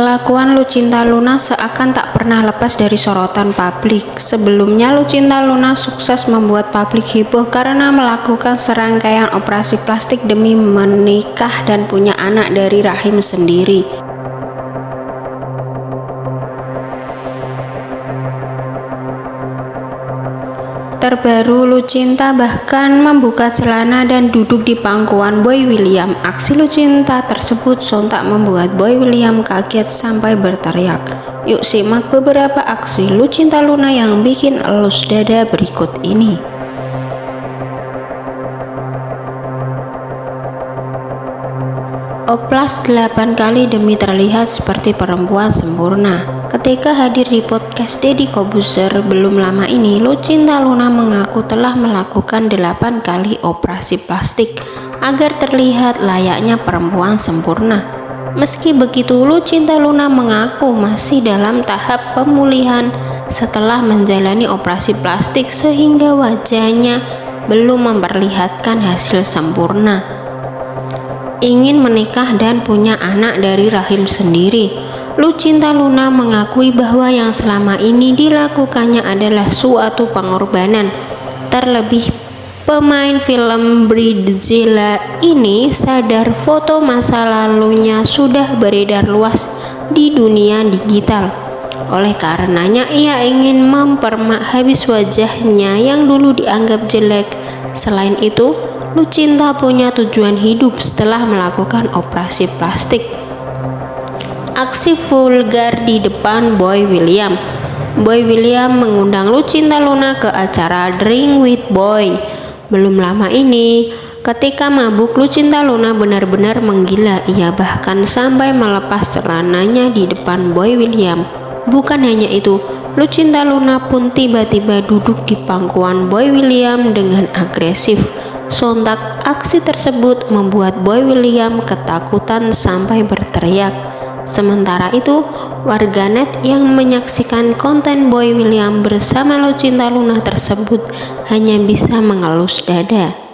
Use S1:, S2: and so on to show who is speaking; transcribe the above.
S1: Kelakuan Lucinta Luna seakan tak pernah lepas dari sorotan publik. Sebelumnya, Lucinta Luna sukses membuat publik heboh karena melakukan serangkaian operasi plastik demi menikah dan punya anak dari rahim sendiri. Terbaru, Lucinta bahkan membuka celana dan duduk di pangkuan Boy William. Aksi Lucinta tersebut sontak membuat Boy William kaget sampai berteriak. Yuk simak beberapa aksi Lucinta Luna yang bikin elus dada berikut ini. Oplas 8 kali demi terlihat seperti perempuan sempurna. Ketika hadir di podcast Deddy Kobuser belum lama ini, Lucinta Luna mengaku telah melakukan 8 kali operasi plastik agar terlihat layaknya perempuan sempurna. Meski begitu, Lucinta Luna mengaku masih dalam tahap pemulihan setelah menjalani operasi plastik sehingga wajahnya belum memperlihatkan hasil sempurna ingin menikah dan punya anak dari rahim sendiri. Lucinta Luna mengakui bahwa yang selama ini dilakukannya adalah suatu pengorbanan. Terlebih pemain film Bridezilla ini sadar foto masa lalunya sudah beredar luas di dunia digital. Oleh karenanya ia ingin mempermak habis wajahnya yang dulu dianggap jelek. Selain itu, Lucinta punya tujuan hidup setelah melakukan operasi plastik. Aksi vulgar di depan Boy William. Boy William mengundang Lucinta Luna ke acara Drink with Boy. Belum lama ini, ketika mabuk Lucinta Luna benar-benar menggila. Ia bahkan sampai melepas celananya di depan Boy William. Bukan hanya itu, Lucinta Luna pun tiba-tiba duduk di pangkuan Boy William dengan agresif. Sontak aksi tersebut membuat Boy William ketakutan sampai berteriak. Sementara itu, warganet yang menyaksikan konten Boy William bersama Lucinta Luna tersebut hanya bisa mengelus dada.